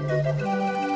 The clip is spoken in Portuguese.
Música